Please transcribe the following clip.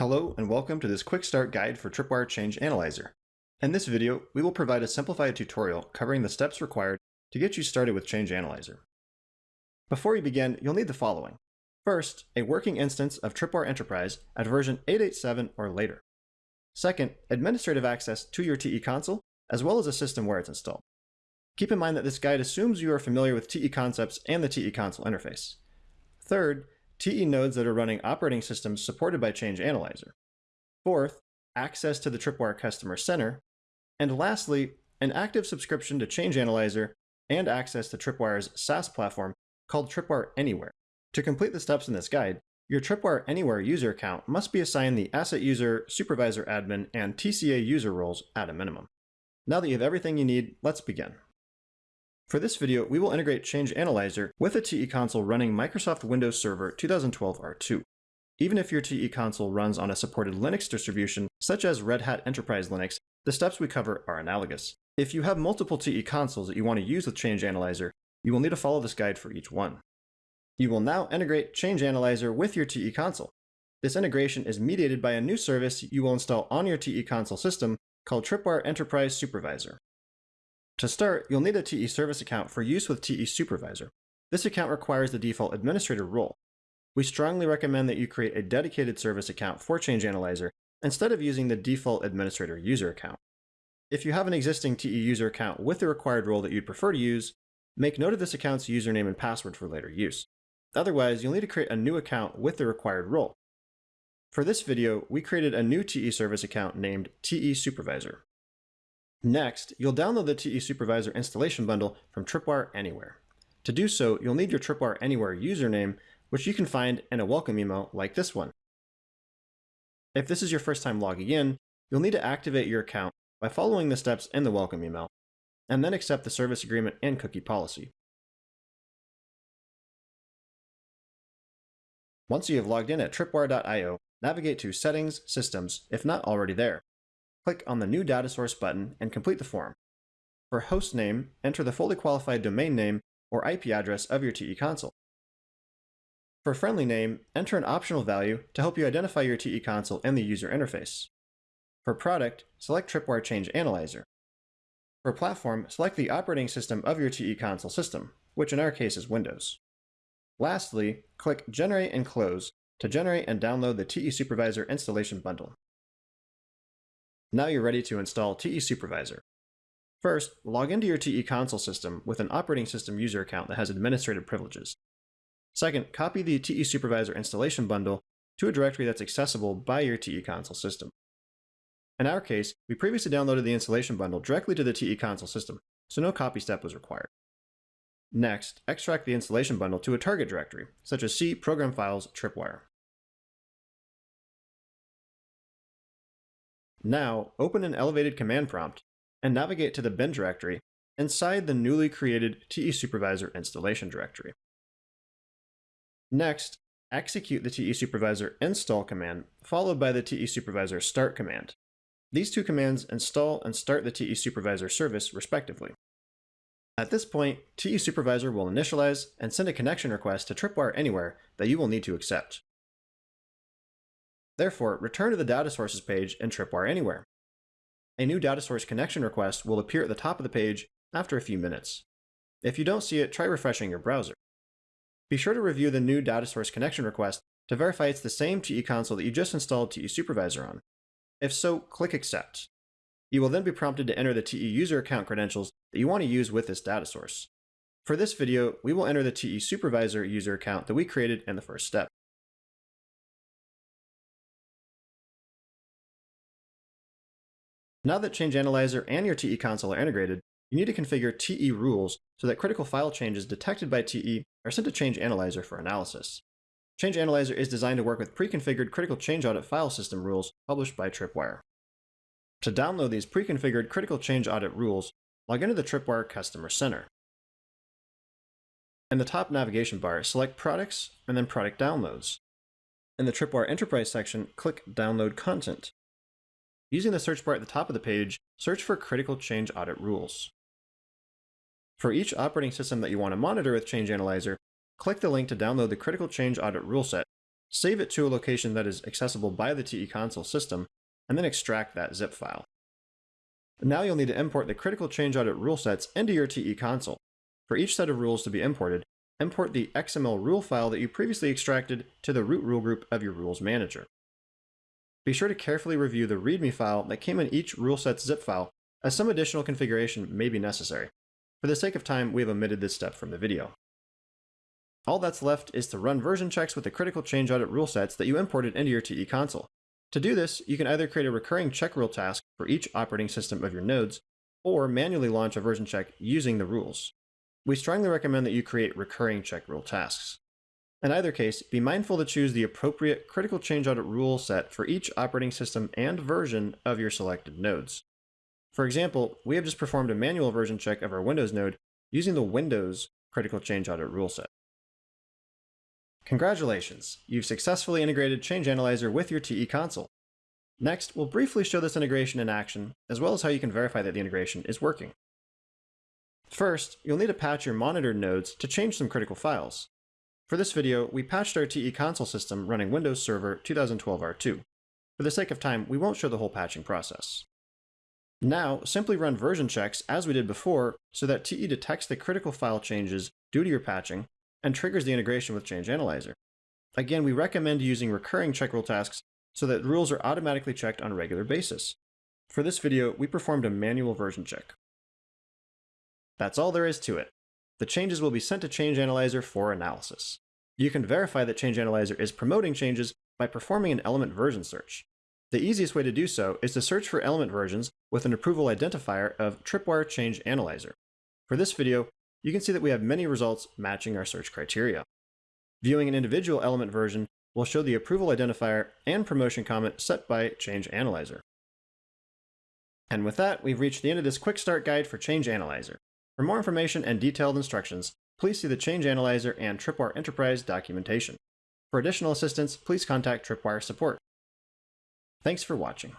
Hello and welcome to this quick start guide for Tripwire Change Analyzer. In this video, we will provide a simplified tutorial covering the steps required to get you started with Change Analyzer. Before you begin, you'll need the following. First, a working instance of Tripwire Enterprise at version 887 or later. Second, administrative access to your TE console, as well as a system where it's installed. Keep in mind that this guide assumes you are familiar with TE concepts and the TE console interface. Third, TE nodes that are running operating systems supported by Change Analyzer. Fourth, access to the Tripwire Customer Center. And lastly, an active subscription to Change Analyzer and access to Tripwire's SaaS platform called Tripwire Anywhere. To complete the steps in this guide, your Tripwire Anywhere user account must be assigned the Asset User, Supervisor Admin, and TCA user roles at a minimum. Now that you have everything you need, let's begin. For this video, we will integrate Change Analyzer with a TE console running Microsoft Windows Server 2012 R2. Even if your TE console runs on a supported Linux distribution, such as Red Hat Enterprise Linux, the steps we cover are analogous. If you have multiple TE consoles that you want to use with Change Analyzer, you will need to follow this guide for each one. You will now integrate Change Analyzer with your TE console. This integration is mediated by a new service you will install on your TE console system called Tripwire Enterprise Supervisor. To start, you'll need a TE service account for use with TE Supervisor. This account requires the default administrator role. We strongly recommend that you create a dedicated service account for Change Analyzer instead of using the default administrator user account. If you have an existing TE user account with the required role that you'd prefer to use, make note of this account's username and password for later use. Otherwise, you'll need to create a new account with the required role. For this video, we created a new TE service account named TE Supervisor. Next, you'll download the TE Supervisor installation bundle from Tripwire Anywhere. To do so, you'll need your Tripwire Anywhere username, which you can find in a welcome email like this one. If this is your first time logging in, you'll need to activate your account by following the steps in the welcome email, and then accept the service agreement and cookie policy. Once you have logged in at tripwire.io, navigate to Settings, Systems, if not already there. Click on the New Data Source button and complete the form. For host name, enter the fully qualified domain name or IP address of your TE console. For friendly name, enter an optional value to help you identify your TE console and the user interface. For product, select Tripwire Change Analyzer. For platform, select the operating system of your TE console system, which in our case is Windows. Lastly, click Generate and Close to generate and download the TE Supervisor installation bundle. Now you're ready to install TE Supervisor. First, log into your TE console system with an operating system user account that has administrative privileges. Second, copy the TE Supervisor installation bundle to a directory that's accessible by your TE console system. In our case, we previously downloaded the installation bundle directly to the TE console system, so no copy step was required. Next, extract the installation bundle to a target directory, such as C Program Files Tripwire. Now, open an elevated command prompt and navigate to the bin directory inside the newly created TE Supervisor installation directory. Next, execute the TE Supervisor install command, followed by the TE Supervisor start command. These two commands install and start the TE Supervisor service, respectively. At this point, TE Supervisor will initialize and send a connection request to Tripwire Anywhere that you will need to accept. Therefore, return to the data sources page in Tripwire Anywhere. A new data source connection request will appear at the top of the page after a few minutes. If you don't see it, try refreshing your browser. Be sure to review the new data source connection request to verify it's the same TE console that you just installed TE Supervisor on. If so, click Accept. You will then be prompted to enter the TE user account credentials that you want to use with this data source. For this video, we will enter the TE Supervisor user account that we created in the first step. Now that Change Analyzer and your TE console are integrated, you need to configure TE rules so that critical file changes detected by TE are sent to Change Analyzer for analysis. Change Analyzer is designed to work with pre-configured critical change audit file system rules published by Tripwire. To download these pre-configured critical change audit rules, log into the Tripwire Customer Center. In the top navigation bar, select Products and then Product Downloads. In the Tripwire Enterprise section, click Download Content. Using the search bar at the top of the page, search for Critical Change Audit Rules. For each operating system that you want to monitor with Change Analyzer, click the link to download the Critical Change Audit Rule Set, save it to a location that is accessible by the TE console system, and then extract that zip file. Now you'll need to import the critical change audit rule sets into your TE console. For each set of rules to be imported, import the XML rule file that you previously extracted to the root rule group of your rules manager. Be sure to carefully review the README file that came in each rule set's zip file, as some additional configuration may be necessary. For the sake of time, we have omitted this step from the video. All that's left is to run version checks with the critical change audit rule sets that you imported into your TE console. To do this, you can either create a recurring check rule task for each operating system of your nodes, or manually launch a version check using the rules. We strongly recommend that you create recurring check rule tasks. In either case, be mindful to choose the appropriate critical change audit rule set for each operating system and version of your selected nodes. For example, we have just performed a manual version check of our Windows node using the Windows critical change audit rule set. Congratulations, you've successfully integrated Change Analyzer with your TE console. Next, we'll briefly show this integration in action, as well as how you can verify that the integration is working. First, you'll need to patch your monitored nodes to change some critical files. For this video, we patched our TE console system running Windows Server 2012 R2. For the sake of time, we won't show the whole patching process. Now, simply run version checks as we did before so that TE detects the critical file changes due to your patching and triggers the integration with Change Analyzer. Again, we recommend using recurring check rule tasks so that rules are automatically checked on a regular basis. For this video, we performed a manual version check. That's all there is to it. The changes will be sent to Change Analyzer for analysis. You can verify that Change Analyzer is promoting changes by performing an element version search. The easiest way to do so is to search for element versions with an approval identifier of Tripwire Change Analyzer. For this video, you can see that we have many results matching our search criteria. Viewing an individual element version will show the approval identifier and promotion comment set by Change Analyzer. And with that, we've reached the end of this quick start guide for Change Analyzer. For more information and detailed instructions, please see the Change Analyzer and Tripwire Enterprise documentation. For additional assistance, please contact Tripwire support. Thanks for watching.